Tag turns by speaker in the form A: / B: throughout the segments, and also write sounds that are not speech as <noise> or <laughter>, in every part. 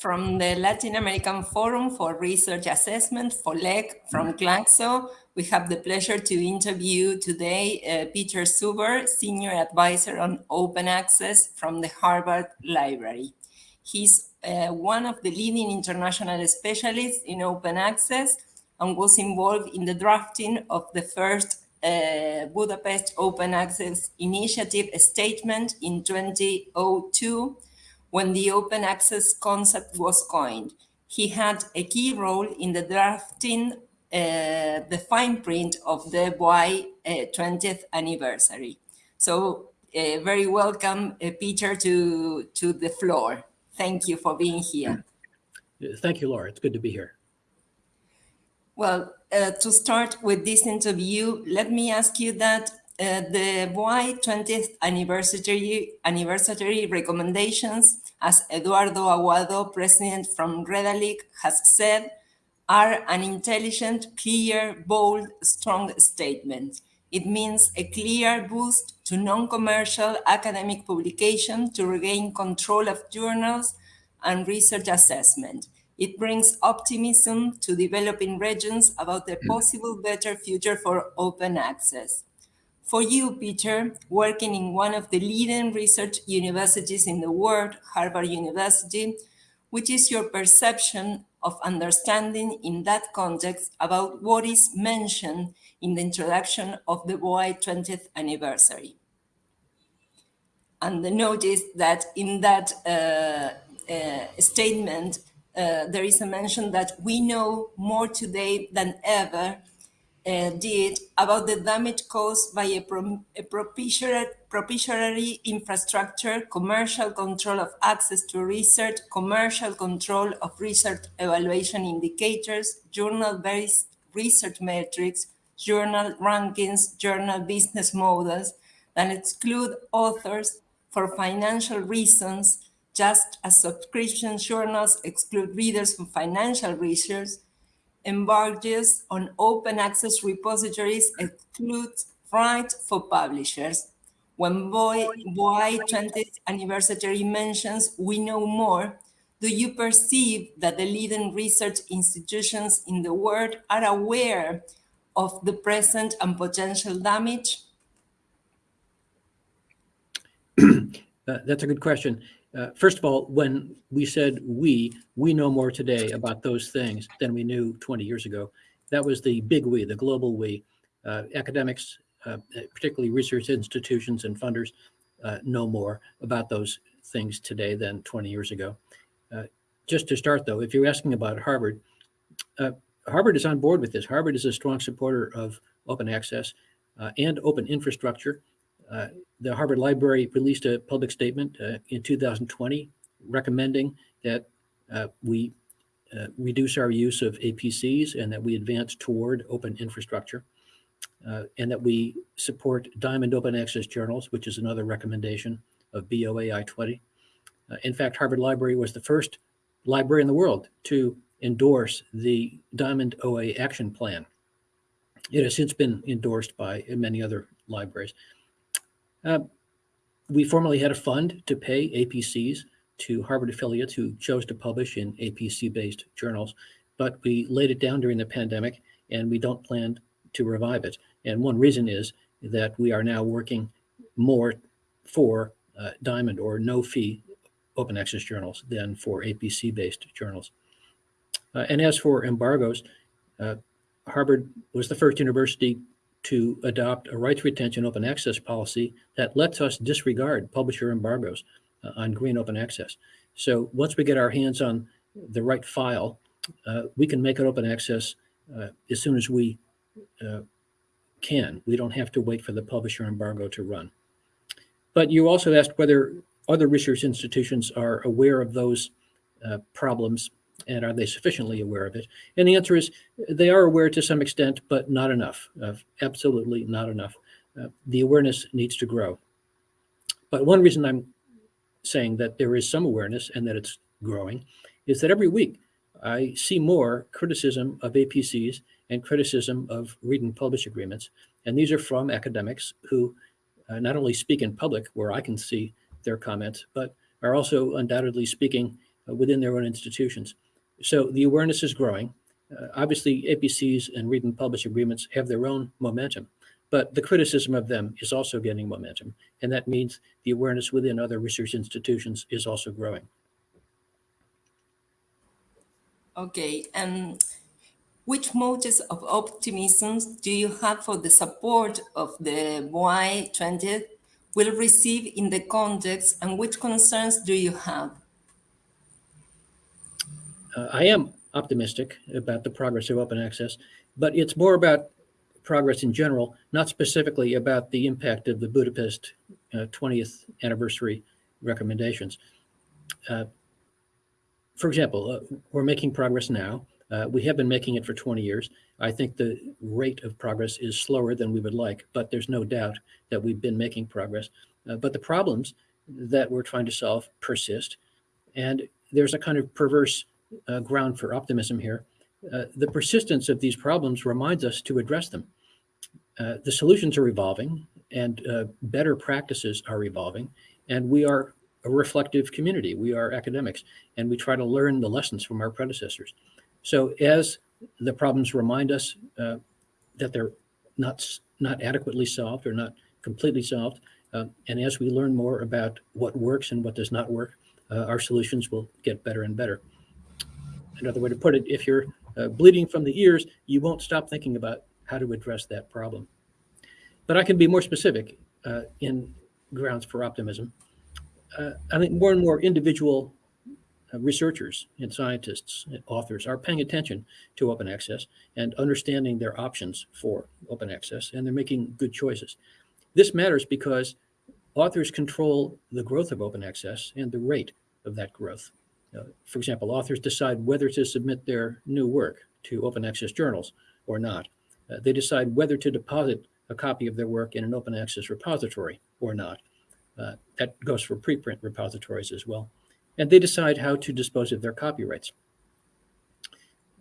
A: from the Latin American Forum for Research Assessment, FOLEC, from CLACSO, we have the pleasure to interview today uh, Peter Suber, Senior Advisor on Open Access from the Harvard Library. He's uh, one of the leading international specialists in open access and was involved in the drafting of the first uh, Budapest Open Access Initiative statement in 2002 when the open access concept was coined. He had a key role in the drafting uh, the fine print of the BOAI uh, 20th anniversary. So uh, very welcome, uh, Peter, to, to the floor. Thank you for being here.
B: Thank you, Laura. It's good to be here.
A: Well, uh, to start with this interview, let me ask you that uh, the BOAI 20th anniversary, anniversary recommendations, as Eduardo Aguado, president from Redalyc, has said, are an intelligent, clear, bold, strong statement. It means a clear boost to non-commercial academic publication to regain control of journals and research assessment. It brings optimism to developing regions about the possible better future for open access. For you, Peter, working in one of the leading research universities in the world, Harvard University, which is your perception of understanding in that context about what is mentioned in the introduction of the BOAI 20th anniversary. And notice that in that uh, uh, statement, uh, there is a mention that we know more today than ever uh, did about the damage caused by a, pro a propitiatory, propitiatory infrastructure, commercial control of access to research, commercial control of research evaluation indicators, journal-based research metrics, journal rankings, journal business models that exclude authors for financial reasons, just as subscription journals exclude readers from financial research, embargoes on open access repositories excludes rights for publishers. When BOAI 20th anniversary mentions we know more, do you perceive that the leading research institutions in the world are aware of the present and potential damage? <clears throat>
B: Uh, that's a good question. Uh, first of all, when we said we, we know more today about those things than we knew 20 years ago. That was the big we, the global we. Uh, academics, uh, particularly research institutions and funders, uh, know more about those things today than 20 years ago. Uh, just to start, though, if you're asking about Harvard, Harvard is on board with this. Harvard is a strong supporter of open access and open infrastructure. Uh, the Harvard Library released a public statement uh, in 2020 recommending that uh, we uh, reduce our use of APCs and that we advance toward open infrastructure uh, and that we support Diamond Open Access journals, which is another recommendation of BOAI 20. in fact, Harvard Library was the first library in the world to endorse the Diamond OA Action Plan. It has since been endorsed by many other libraries. Uh, we formerly had a fund to pay APCs to Harvard affiliates who chose to publish in APC-based journals, but we laid it down during the pandemic and we don't plan to revive it. And one reason is that we are now working more for uh, Diamond or no fee open access journals than for APC-based journals. Uh, and as for embargoes, uh, Harvard was the first university to adopt a rights retention open access policy that lets us disregard publisher embargoes uh, on green open access. So once we get our hands on the right file, uh, we can make it open access uh, as soon as we uh, can. We don't have to wait for the publisher embargo to run. But you also asked whether other research institutions are aware of those uh, problems and are they sufficiently aware of it? And the answer is they are aware to some extent, but not enough, absolutely not enough. Uh, the awareness needs to grow. But one reason I'm saying that there is some awareness and that it's growing is that every week I see more criticism of APCs and criticism of read and publish agreements. And these are from academics who uh, not only speak in public where I can see their comments, but are also undoubtedly speaking within their own institutions. So the awareness is growing. Uh, obviously, APCs and read and publish agreements have their own momentum, but the criticism of them is also gaining momentum. And that means the awareness within other research institutions is also growing.
A: Okay, and which motives of optimism do you have for the support of the BOAI 20 will receive in the context and which concerns do you have?
B: Uh, I am optimistic about the progress of open access, but it's more about progress in general, not specifically about the impact of the Budapest uh, 20th anniversary recommendations. Uh, for example, uh, we're making progress now. Uh, we have been making it for 20 years. I think the rate of progress is slower than we would like, but there's no doubt that we've been making progress. Uh, but the problems that we're trying to solve persist. And there's a kind of perverse uh, ground for optimism here. Uh, the persistence of these problems reminds us to address them. Uh, the solutions are evolving and uh, better practices are evolving. And we are a reflective community. We are academics and we try to learn the lessons from our predecessors. So as the problems remind us uh, that they're not, not adequately solved or not completely solved, uh, and as we learn more about what works and what does not work, our solutions will get better and better. Another way to put it, if you're uh, bleeding from the ears, you won't stop thinking about how to address that problem. But I can be more specific uh, in grounds for optimism. Uh, I think more and more individual uh, researchers and scientists and authors are paying attention to open access and understanding their options for open access, and they're making good choices. This matters because authors control the growth of open access and the rate of that growth. Uh, for example, authors decide whether to submit their new work to open access journals or not. Uh, they decide whether to deposit a copy of their work in an open access repository or not. Uh, that goes for preprint repositories as well and they decide how to dispose of their copyrights.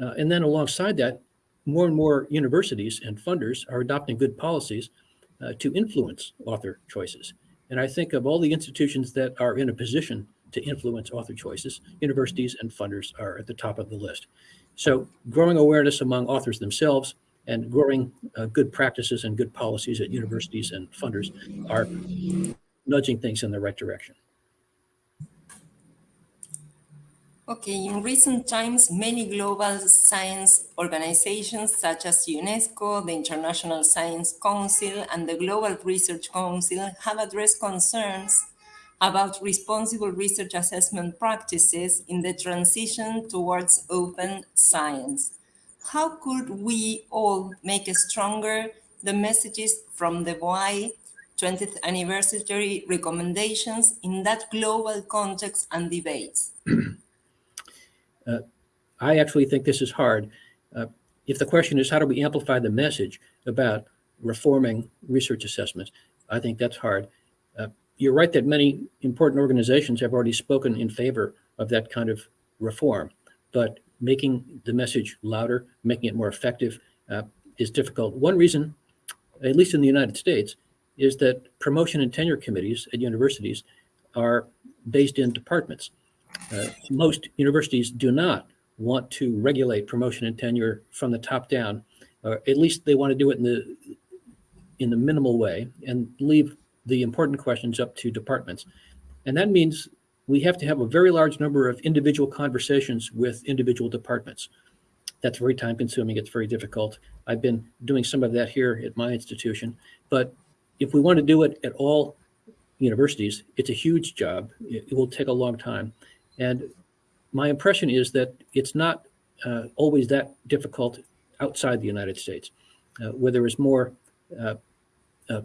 B: Uh, and then alongside that, more and more universities and funders are adopting good policies uh, to influence author choices. And I think of all the institutions that are in a position to influence author choices, universities and funders are at the top of the list. So growing awareness among authors themselves and growing uh, good practices and good policies at universities and funders are nudging things in the right direction.
A: Okay, in recent times, many global science organizations such as UNESCO, the International Science Council, and the Global Research Council have addressed concerns about responsible research assessment practices in the transition towards open science. How could we all make stronger the messages from the BOAI 20th anniversary recommendations in that global context and debates? <clears throat>
B: Uh, I actually think this is hard. Uh, if the question is how do we amplify the message about reforming research assessments, I think that's hard. You're right that many important organizations have already spoken in favor of that kind of reform, but making the message louder, making it more effective uh, is difficult. One reason, at least in the United States, is that promotion and tenure committees at universities are based in departments. Uh, most universities do not want to regulate promotion and tenure from the top down, or at least they want to do it in the in the minimal way and leave the important questions up to departments. And that means we have to have a very large number of individual conversations with individual departments. That's very time consuming. It's very difficult. I've been doing some of that here at my institution. But if we want to do it at all universities, it's a huge job. It, will take a long time. And my impression is that it's not uh, always that difficult outside the United States, uh, where there is more, uh, uh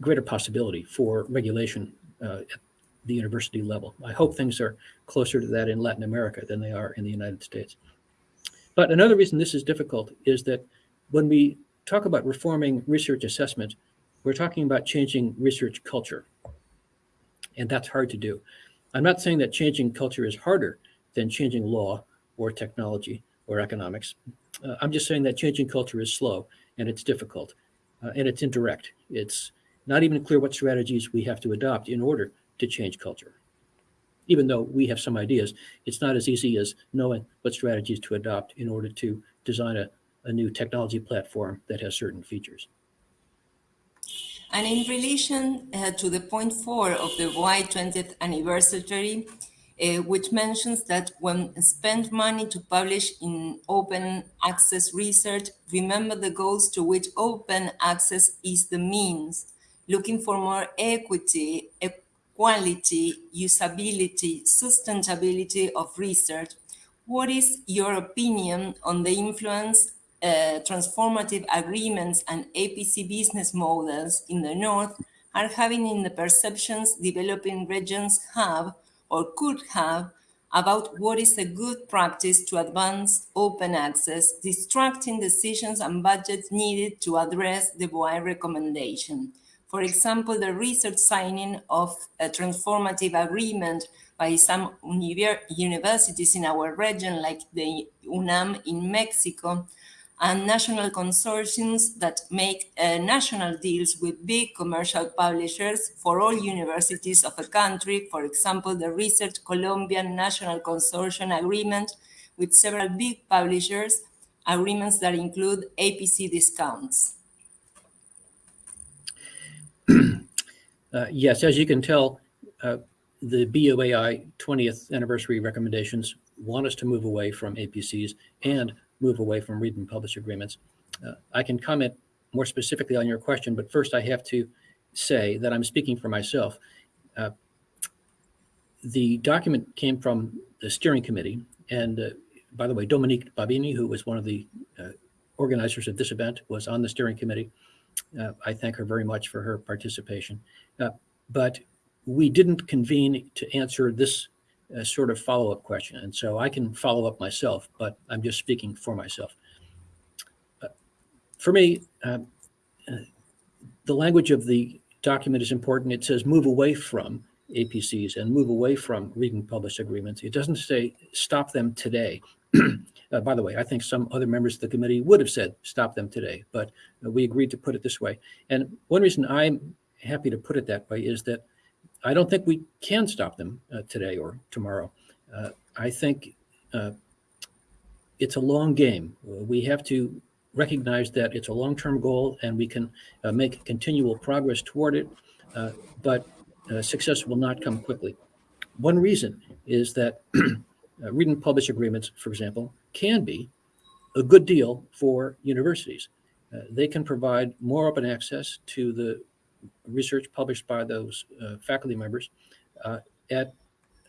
B: greater possibility for regulation uh, at the university level. I hope things are closer to that in Latin America than they are in the United States. But another reason this is difficult is that when we talk about reforming research assessment, we're talking about changing research culture. And that's hard to do. I'm not saying that changing culture is harder than changing law or technology or economics. Uh, I'm just saying that changing culture is slow and it's difficult uh, and it's indirect. It's not even clear what strategies we have to adopt in order to change culture. even though we have some ideas, it's not as easy as knowing what strategies to adopt in order to design a, a new technology platform that has certain features.
A: And in relation uh, to the point four of the Y 20th anniversary, uh, which mentions that when spend money to publish in open access research, remember the goals to which open access is the means, looking for more equity, equality, usability, sustainability of research. What is your opinion on the influence uh, transformative agreements and APC business models in the North are having in the perceptions developing regions have or could have about what is a good practice to advance open access, distracting decisions and budgets needed to address the BOAI recommendation. For example, the research signing of a transformative agreement by some universities in our region, like the UNAM in Mexico, and national consortiums that make uh, national deals with big commercial publishers for all universities of a country. For example, the Research Colombian National Consortium Agreement with several big publishers, agreements that include APC discounts.
B: Uh, yes, as you can tell, uh, the BOAI 20th anniversary recommendations want us to move away from APCs and move away from read and publish agreements. Uh, I can comment more specifically on your question, but first I have to say that I'm speaking for myself. Uh, the document came from the steering committee, and uh, by the way, Dominique Babini, who was one of the uh, organizers of this event, was on the steering committee. Uh, I thank her very much for her participation. Uh, but we didn't convene to answer this a sort of follow-up question. And so I can follow up myself, but I'm just speaking for myself. Uh, for me, uh, uh, the language of the document is important. It says move away from APCs and move away from read and publish agreements. It doesn't say stop them today. <clears throat> uh, by the way, I think some other members of the committee would have said stop them today, but uh, we agreed to put it this way. And one reason I'm happy to put it that way is that I don't think we can stop them uh, today or tomorrow. Uh, I think uh, it's a long game. We have to recognize that it's a long-term goal and we can uh, make continual progress toward it, but success will not come quickly. One reason is that <clears throat> read and publish agreements, for example, can be a good deal for universities. they can provide more open access to the research published by those uh, faculty members uh, at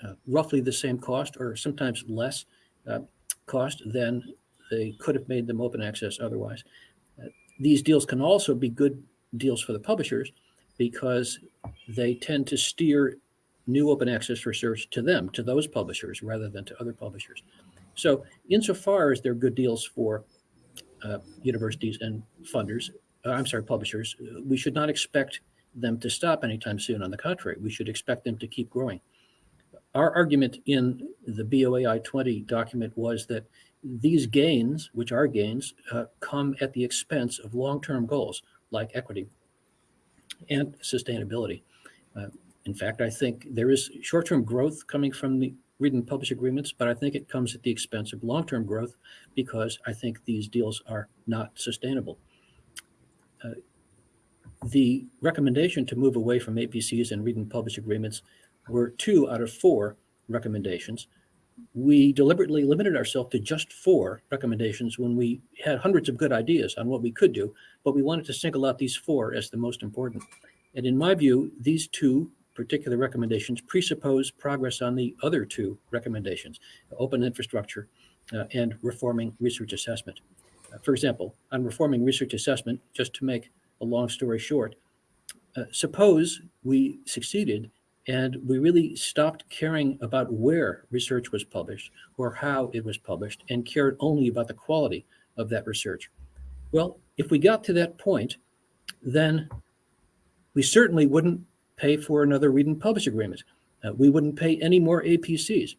B: uh, roughly the same cost or sometimes less uh, cost than they could have made them open access otherwise. Uh, these deals can also be good deals for the publishers because they tend to steer new open access research to them, to those publishers, rather than to other publishers. So insofar as they're good deals for uh, universities and funders, uh, I'm sorry, publishers, we should not expect them to stop anytime soon. On the contrary, we should expect them to keep growing. Our argument in the BOAI 20 document was that these gains, which are gains, uh, come at the expense of long-term goals like equity and sustainability. Uh, in fact, I think there is short-term growth coming from the read and publish agreements, but I think it comes at the expense of long-term growth because I think these deals are not sustainable. Uh, the recommendation to move away from APCs and read and publish agreements were two out of four recommendations. We deliberately limited ourselves to just four recommendations when we had hundreds of good ideas on what we could do, but we wanted to single out these four as the most important. And in my view, these two particular recommendations presuppose progress on the other two recommendations, open infrastructure uh, and reforming research assessment. Uh, for example, on reforming research assessment, just to make a long story short, uh, suppose we succeeded and we really stopped caring about where research was published or how it was published and cared only about the quality of that research. Well, if we got to that point, then we certainly wouldn't pay for another read and publish agreement. Uh, we wouldn't pay any more APCs.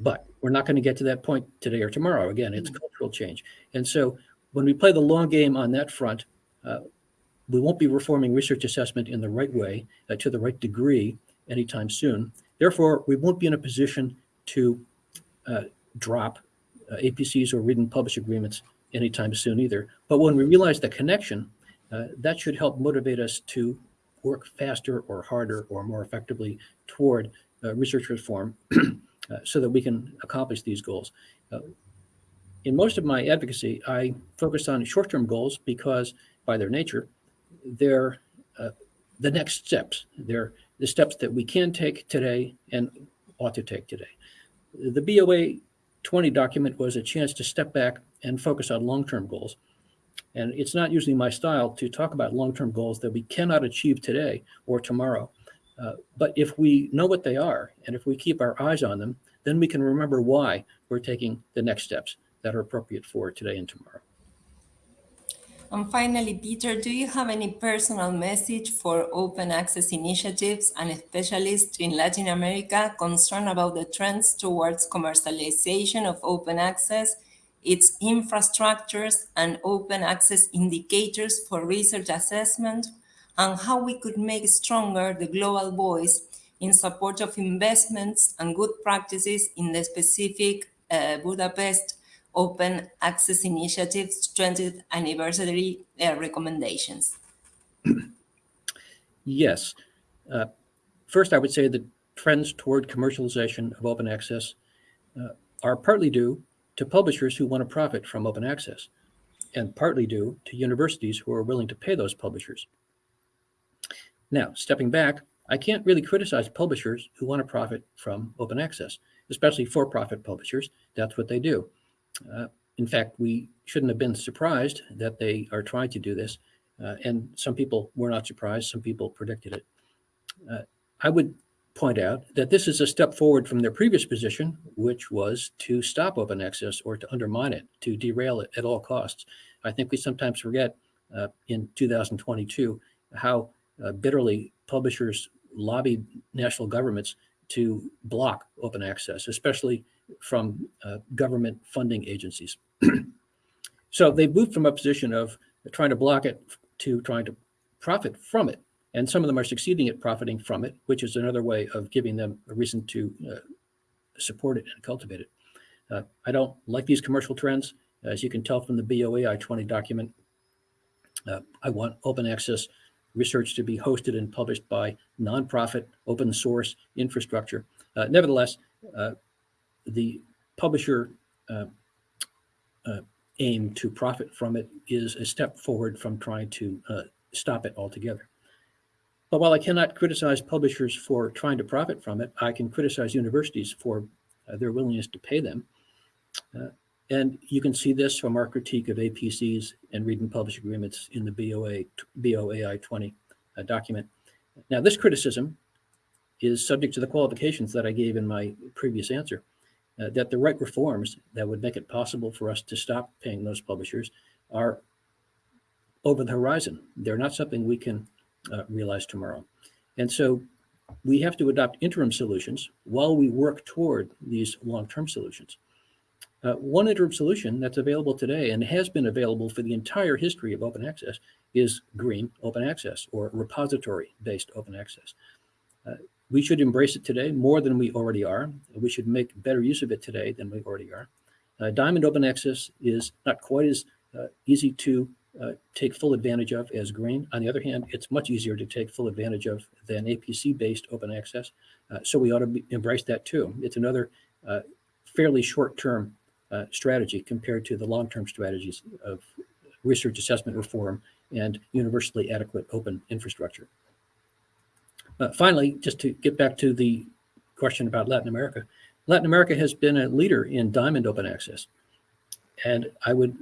B: But we're not going to get to that point today or tomorrow. Again, it's mm -hmm. cultural change. And so when we play the long game on that front, uh, we won't be reforming research assessment in the right way, uh, to the right degree, anytime soon. Therefore, we won't be in a position to uh, drop uh, APCs or read and publish agreements anytime soon either. But when we realize the connection, uh, that should help motivate us to work faster or harder or more effectively toward uh, research reform <clears throat> uh, so that we can accomplish these goals. Uh, in most of my advocacy, I focus on short-term goals because by their nature, they're the next steps. They're the steps that we can take today and ought to take today. The BOAI 20 document was a chance to step back and focus on long-term goals. And it's not usually my style to talk about long-term goals that we cannot achieve today or tomorrow. Uh, but if we know what they are, and if we keep our eyes on them, then we can remember why we're taking the next steps that are appropriate for today and tomorrow.
A: And finally, Peter, do you have any personal message for open access initiatives and specialists in Latin America concerned about the trends towards commercialization of open access, its infrastructures and open access indicators for research assessment, and how we could make stronger the global voice in support of investments and good practices in the specific uh, Budapest Open Access Initiative's 20th anniversary uh, recommendations?
B: Yes. Uh, first, I would say the trends toward commercialization of open access uh, are partly due to publishers who want to profit from open access and partly due to universities who are willing to pay those publishers. Now, stepping back, I can't really criticize publishers who want to profit from open access, especially for-profit publishers. That's what they do. Uh, in fact, we shouldn't have been surprised that they are trying to do this. Uh, and some people were not surprised. Some people predicted it. Uh, I would point out that this is a step forward from their previous position, which was to stop open access or to undermine it, to derail it at all costs. I think we sometimes forget uh, in 2022 how uh, bitterly publishers lobbied national governments to block open access, especially from uh, government funding agencies. <clears throat> so they moved from a position of trying to block it to trying to profit from it. And some of them are succeeding at profiting from it, which is another way of giving them a reason to uh, support it and cultivate it. Uh, I don't like these commercial trends. As you can tell from the BOAI 20 document, uh, I want open access research to be hosted and published by nonprofit open source infrastructure. Uh, nevertheless, uh, the publisher uh, aim to profit from it is a step forward from trying to stop it altogether. But while I cannot criticize publishers for trying to profit from it, I can criticize universities for uh, their willingness to pay them. Uh, and you can see this from our critique of APCs and read and publish agreements in the BOA, BOAI 20 uh, document. Now, this criticism is subject to the qualifications that I gave in my previous answer uh, that the right reforms that would make it possible for us to stop paying those publishers are over the horizon. They're not something we can uh, realize tomorrow. And so we have to adopt interim solutions while we work toward these long-term solutions. Uh, one interim solution that's available today and has been available for the entire history of open access is green open access or repository-based open access. Uh, we should embrace it today more than we already are. We should make better use of it today than we already are. Uh, Diamond Open Access is not quite as uh, easy to uh, take full advantage of as Green. On the other hand, it's much easier to take full advantage of than APC-based open access. Uh, so we ought to embrace that too. It's another uh, fairly short-term uh, strategy compared to the long-term strategies of research assessment reform and universally adequate open infrastructure. Uh, finally, just to get back to the question about Latin America, Latin America has been a leader in diamond open access. And I would,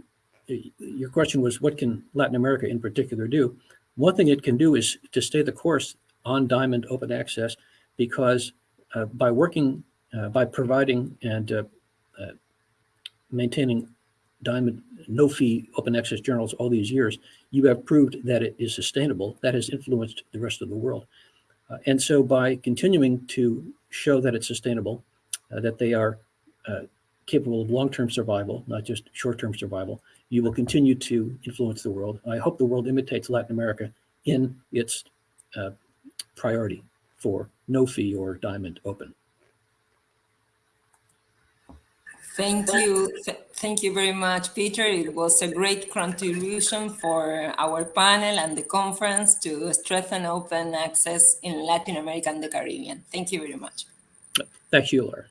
B: your question was, what can Latin America in particular do? One thing it can do is to stay the course on diamond open access because uh, by working, uh, by providing and uh, uh, maintaining diamond no fee open access journals all these years, you have proved that it is sustainable. That has influenced the rest of the world. Uh, and so by continuing to show that it's sustainable, uh, that they are capable of long-term survival, not just short-term survival, you will continue to influence the world. I hope the world imitates Latin America in its uh, priority for no fee or diamond open.
A: Thank you. Th- Thank you very much, Peter. It was a great contribution for our panel and the conference to strengthen open access in Latin America and the Caribbean. Thank you very much.
B: Thank you, Laura.